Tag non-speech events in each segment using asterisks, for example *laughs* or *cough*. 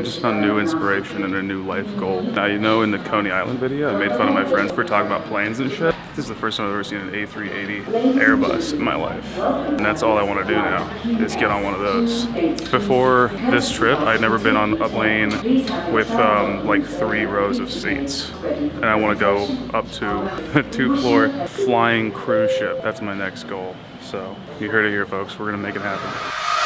I just found new inspiration and a new life goal. Now, you know in the Coney Island video, I made fun of my friends for talking about planes and shit. This is the first time I've ever seen an A380 Airbus in my life. And that's all I want to do now, is get on one of those. Before this trip, I'd never been on a plane with um, like three rows of seats. And I want to go up to *laughs* a two-floor flying cruise ship. That's my next goal. So you heard it here, folks. We're going to make it happen.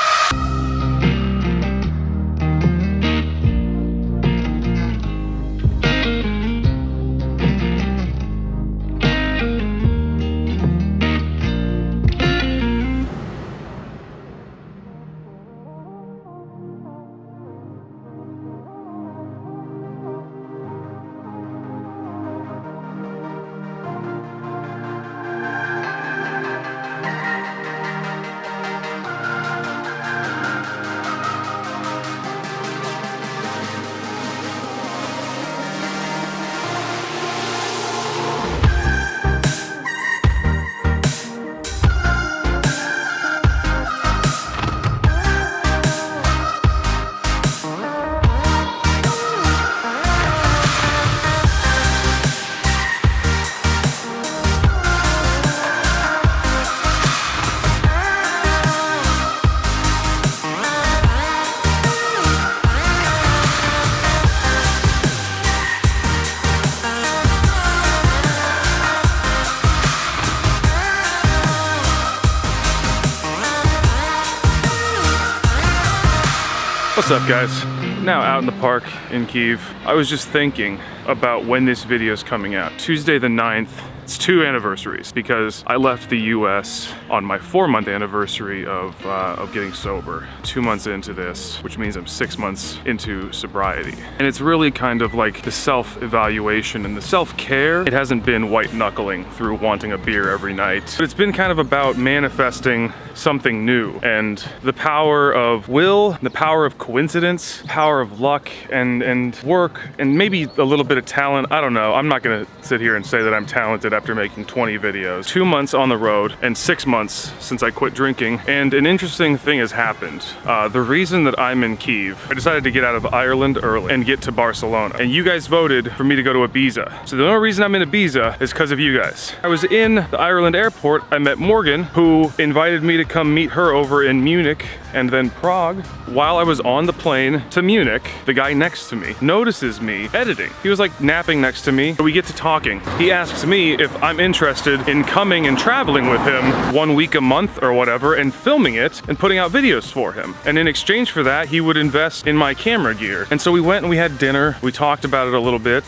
What's up guys? Now out in the park in Kiev. I was just thinking about when this video is coming out. Tuesday the 9th. It's two anniversaries because I left the US on my four month anniversary of, uh, of getting sober. Two months into this, which means I'm six months into sobriety. And it's really kind of like the self-evaluation and the self-care. It hasn't been white knuckling through wanting a beer every night. But it's been kind of about manifesting something new and the power of will, the power of coincidence, power of luck and, and work and maybe a little bit of talent. I don't know. I'm not gonna sit here and say that I'm talented after making 20 videos. Two months on the road and six months since I quit drinking. And an interesting thing has happened. Uh, the reason that I'm in Kiev, I decided to get out of Ireland early and get to Barcelona. And you guys voted for me to go to Ibiza. So the only reason I'm in Ibiza is because of you guys. I was in the Ireland airport. I met Morgan, who invited me to come meet her over in Munich and then Prague. While I was on the plane to Munich, the guy next to me notices me editing. He was like napping next to me. We get to talking. He asks me if I'm interested in coming and traveling with him one week a month or whatever and filming it and putting out videos for him. And in exchange for that, he would invest in my camera gear. And so we went and we had dinner. We talked about it a little bit.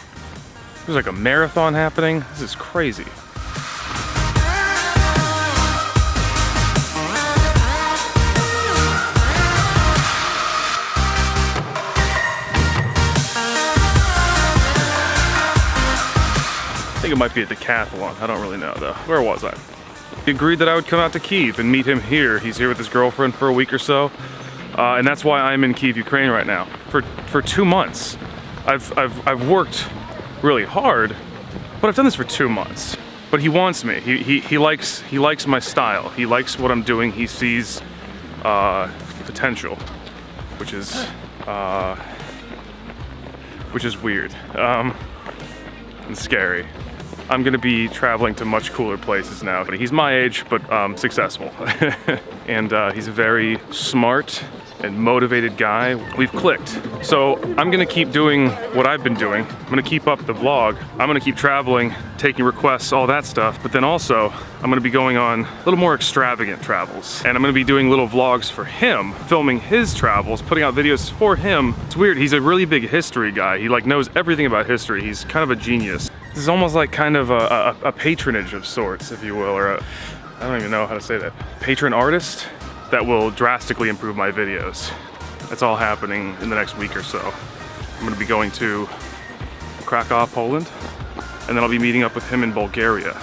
There's like a marathon happening. This is crazy. Think it might be a decathlon. I don't really know though. Where was I? He agreed that I would come out to Kiev and meet him here. He's here with his girlfriend for a week or so. Uh, and that's why I'm in Kiev, Ukraine right now. For, for two months. I've, I've, I've worked really hard, but I've done this for two months. But he wants me. He, he, he, likes, he likes my style. He likes what I'm doing. He sees uh, potential, which is, uh, which is weird um, and scary. I'm gonna be traveling to much cooler places now. But he's my age, but um, successful. *laughs* and uh, he's a very smart and motivated guy. We've clicked. So I'm gonna keep doing what I've been doing. I'm gonna keep up the vlog. I'm gonna keep traveling, taking requests, all that stuff. But then also, I'm gonna be going on a little more extravagant travels. And I'm gonna be doing little vlogs for him, filming his travels, putting out videos for him. It's weird, he's a really big history guy. He like knows everything about history. He's kind of a genius. This is almost like kind of a, a, a patronage of sorts, if you will, or I don't even know how to say that. Patron artist that will drastically improve my videos. That's all happening in the next week or so. I'm gonna be going to Krakow, Poland, and then I'll be meeting up with him in Bulgaria.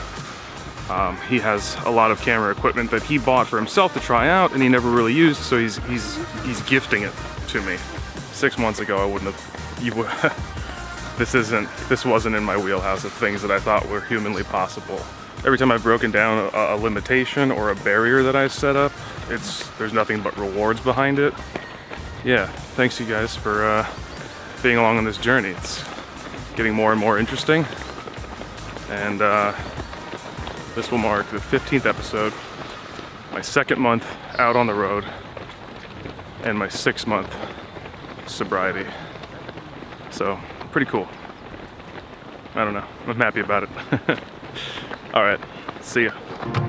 Um, he has a lot of camera equipment that he bought for himself to try out and he never really used, so he's, he's, he's gifting it to me. Six months ago, I wouldn't have, you would, *laughs* this isn't, this wasn't in my wheelhouse of things that I thought were humanly possible. Every time I've broken down a, a limitation or a barrier that I set up, it's, there's nothing but rewards behind it. yeah, thanks you guys for uh, being along on this journey. It's getting more and more interesting. And uh, this will mark the 15th episode, my second month out on the road, and my six month sobriety. So, pretty cool. I don't know. I'm happy about it. *laughs* All right, see ya.